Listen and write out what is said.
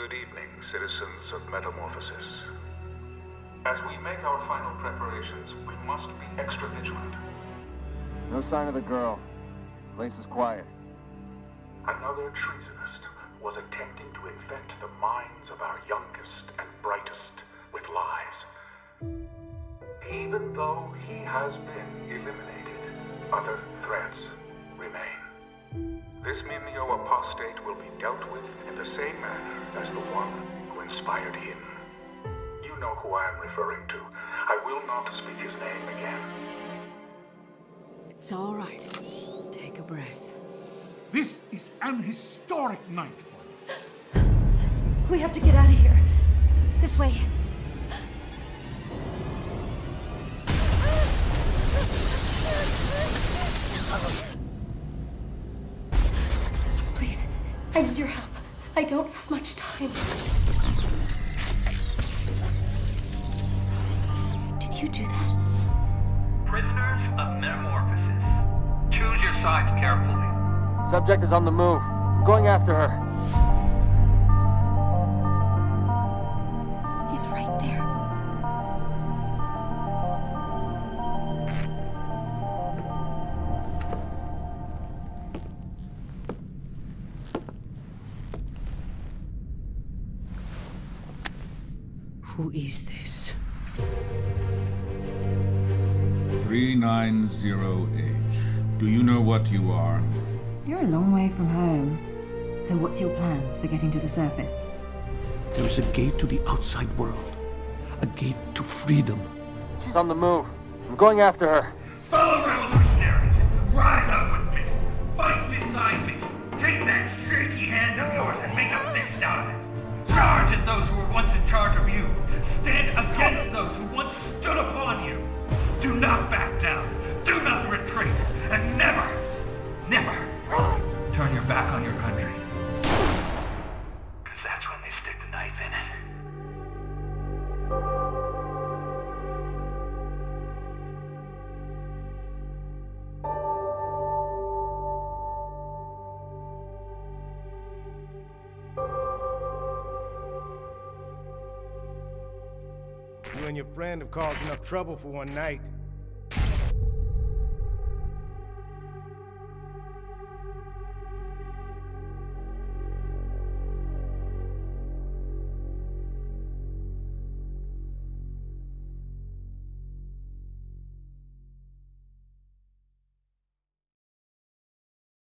Good evening, citizens of Metamorphosis. As we make our final preparations, we must be extra vigilant. No sign of the girl. Place is quiet. Another treasonist was attempting to infect the minds of our youngest and brightest with lies. Even though he has been eliminated, other threats remain. This Mimeo apostate will be dealt with in the same manner as the one who inspired him. You know who I am referring to. I will not speak his name again. It's all right. Take a breath. This is an historic night for us. We have to get out of here. This way. I need your help. I don't have much time. Did you do that? Prisoners of Metamorphosis. Choose your sides carefully. Subject is on the move. I'm going after her. He's right there. Who is this? 390H. Do you know what you are? You're a long way from home. So what's your plan for getting to the surface? There is a gate to the outside world. A gate to freedom. She's on the move. I'm going after her. Fellow revolutionaries, rise on your country. Because that's when they stick the knife in it. You and your friend have caused enough trouble for one night.